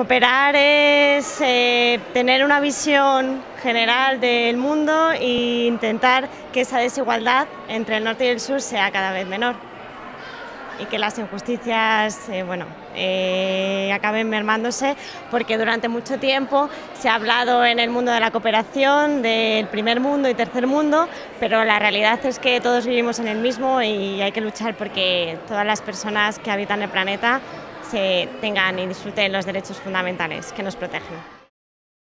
Cooperar es eh, tener una visión general del mundo e intentar que esa desigualdad entre el norte y el sur sea cada vez menor. Y que las injusticias eh, bueno, eh, acaben mermándose porque durante mucho tiempo se ha hablado en el mundo de la cooperación del primer mundo y tercer mundo, pero la realidad es que todos vivimos en el mismo y hay que luchar porque todas las personas que habitan el planeta se tengan y disfruten los derechos fundamentales que nos protegen.